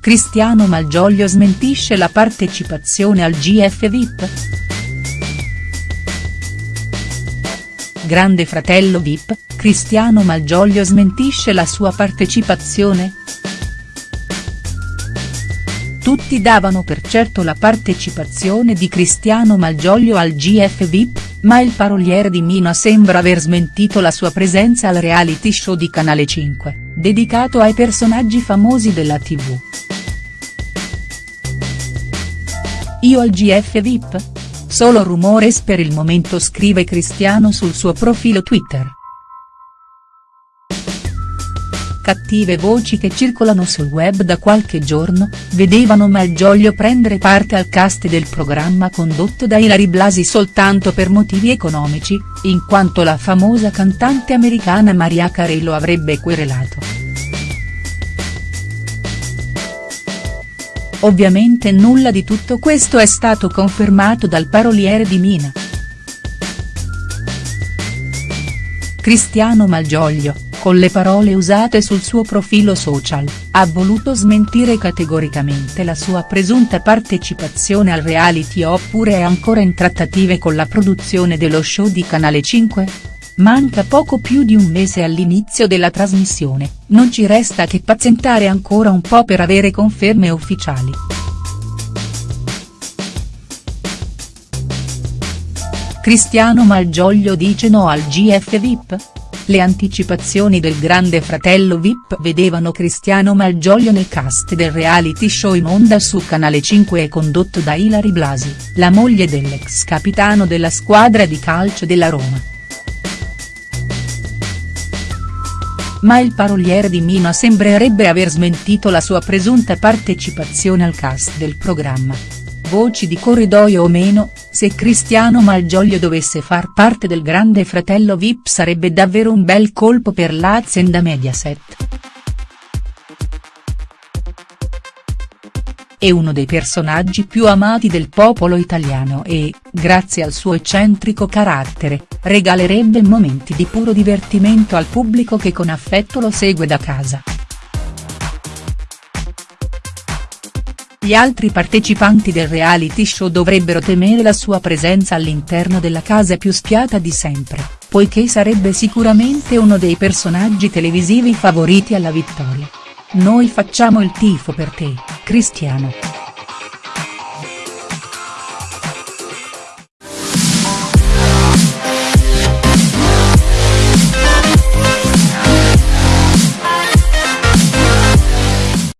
Cristiano Malgioglio smentisce la partecipazione al GF VIP?. Grande fratello VIP, Cristiano Malgioglio smentisce la sua partecipazione?. Tutti davano per certo la partecipazione di Cristiano Malgioglio al GF VIP, ma il paroliere di Mina sembra aver smentito la sua presenza al reality show di Canale 5, dedicato ai personaggi famosi della tv. Io al GF VIP? Solo rumores per il momento scrive Cristiano sul suo profilo Twitter. Cattive voci che circolano sul web da qualche giorno, vedevano Malgioglio prendere parte al cast del programma condotto da Ilari Blasi soltanto per motivi economici, in quanto la famosa cantante americana Maria Carey lo avrebbe querelato. Ovviamente nulla di tutto questo è stato confermato dal paroliere di Mina. Cristiano Malgioglio, con le parole usate sul suo profilo social, ha voluto smentire categoricamente la sua presunta partecipazione al reality oppure è ancora in trattative con la produzione dello show di Canale 5?. Manca poco più di un mese all'inizio della trasmissione, non ci resta che pazientare ancora un po' per avere conferme ufficiali. Cristiano Malgioglio dice no al GF VIP? Le anticipazioni del grande fratello VIP vedevano Cristiano Malgioglio nel cast del reality show in onda su Canale 5 e condotto da Ilari Blasi, la moglie dell'ex capitano della squadra di calcio della Roma. Ma il paroliere di Mina sembrerebbe aver smentito la sua presunta partecipazione al cast del programma. Voci di corridoio o meno, se Cristiano Malgioglio dovesse far parte del grande fratello Vip sarebbe davvero un bel colpo per l'azienda Mediaset. È uno dei personaggi più amati del popolo italiano e, grazie al suo eccentrico carattere, regalerebbe momenti di puro divertimento al pubblico che con affetto lo segue da casa. Gli altri partecipanti del reality show dovrebbero temere la sua presenza all'interno della casa più spiata di sempre, poiché sarebbe sicuramente uno dei personaggi televisivi favoriti alla vittoria. Noi facciamo il tifo per te, Cristiano.